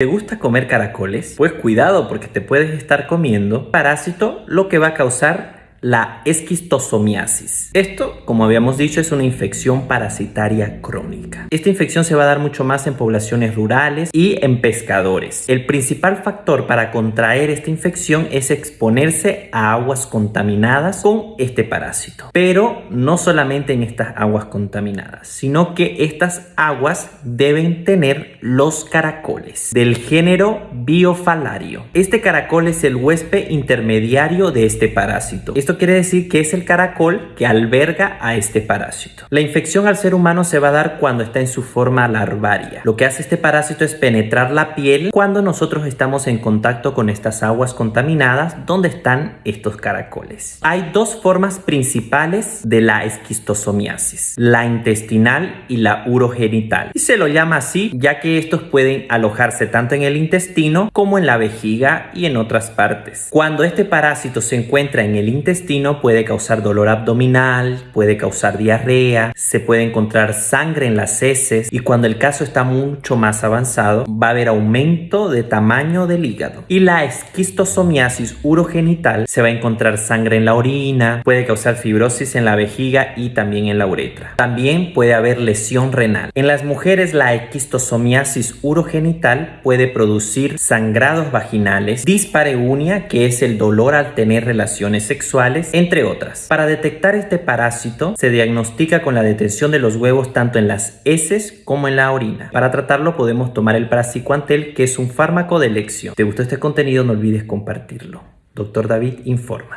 ¿Te gusta comer caracoles? Pues cuidado porque te puedes estar comiendo parásito lo que va a causar la esquistosomiasis. Esto, como habíamos dicho, es una infección parasitaria crónica. Esta infección se va a dar mucho más en poblaciones rurales y en pescadores. El principal factor para contraer esta infección es exponerse a aguas contaminadas con este parásito. Pero no solamente en estas aguas contaminadas, sino que estas aguas deben tener los caracoles del género biofalario. Este caracol es el huésped intermediario de este parásito. Esto quiere decir que es el caracol que alberga a este parásito. La infección al ser humano se va a dar cuando está en su forma larvaria. Lo que hace este parásito es penetrar la piel cuando nosotros estamos en contacto con estas aguas contaminadas donde están estos caracoles. Hay dos formas principales de la esquistosomiasis, la intestinal y la urogenital. Y se lo llama así ya que estos pueden alojarse tanto en el intestino como en la vejiga y en otras partes. Cuando este parásito se encuentra en el intestino, puede causar dolor abdominal, puede causar diarrea, se puede encontrar sangre en las heces y cuando el caso está mucho más avanzado va a haber aumento de tamaño del hígado. Y la esquistosomiasis urogenital se va a encontrar sangre en la orina, puede causar fibrosis en la vejiga y también en la uretra. También puede haber lesión renal. En las mujeres la esquistosomiasis urogenital puede producir sangrados vaginales, dispareunia que es el dolor al tener relaciones sexuales entre otras. Para detectar este parásito se diagnostica con la detención de los huevos tanto en las heces como en la orina. Para tratarlo podemos tomar el paracicuantel que es un fármaco de elección. ¿Te gustó este contenido? No olvides compartirlo. Doctor David informa.